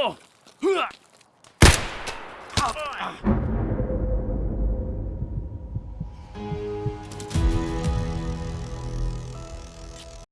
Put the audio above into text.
哦呵。好饿